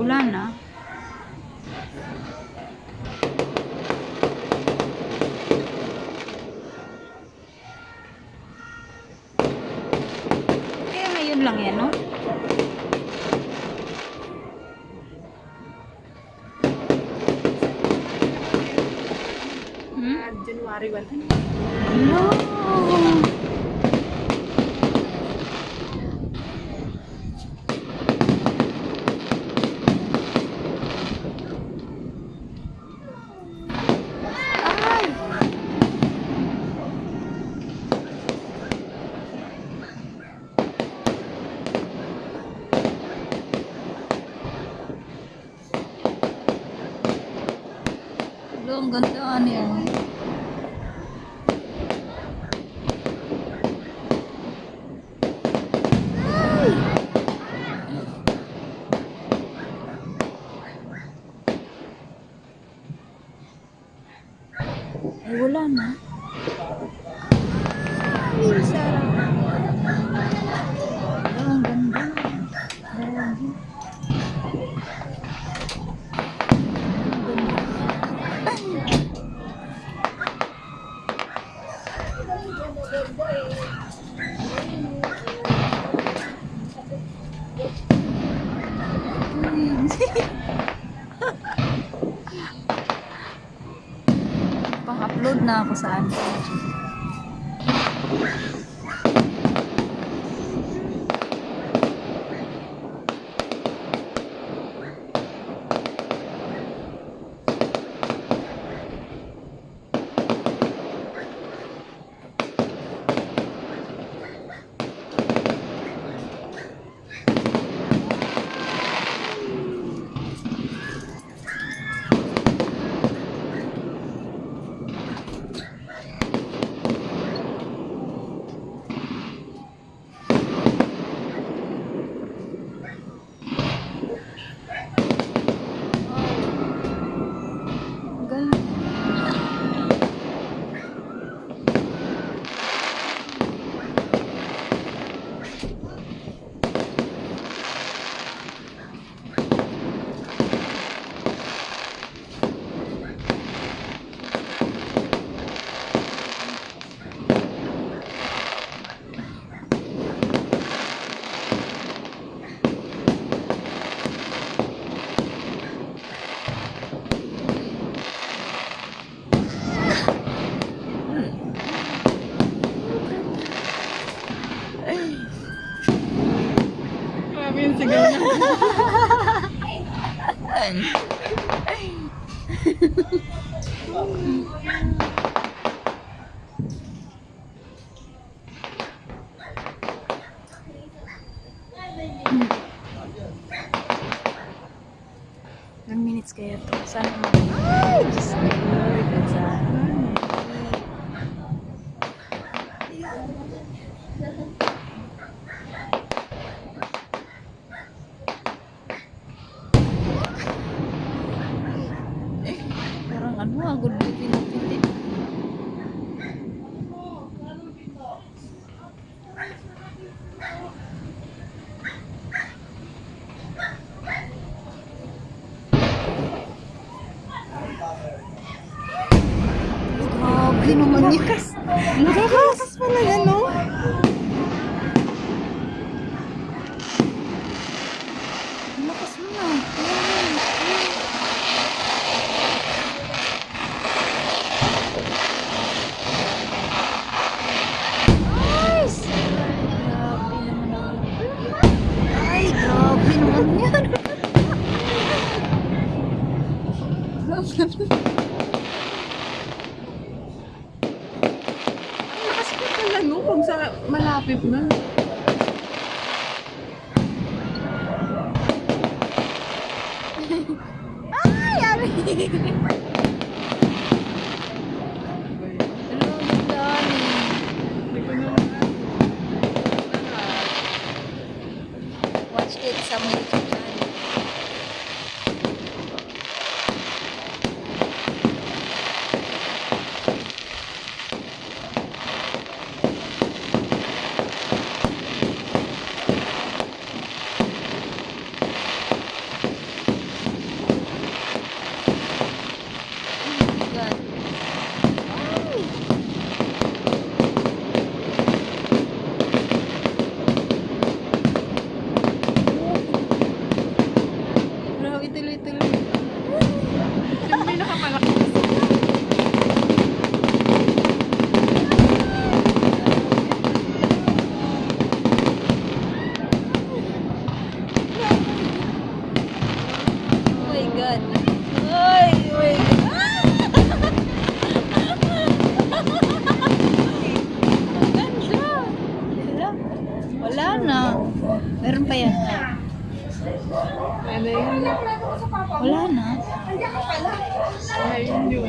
Wala na. Kaya ngayon lang yan, no? Hmm? January 1. No. Hello, ang ganda niya. Ay, wala na. Na ako sa ano. Sigaw niya. Ilang minutes kaya to? Sana mag... Grabe naman yun. Nakakakas pala yan, no? Ang Lakas mo na. Nice! Grabe naman ako. Ay, grabe naman yan. Ang lakas pa pala, no? Kung sa malapit na. Ay, ari! Na. Meron pa yan. Ano yun? Wala na. Ayun yun.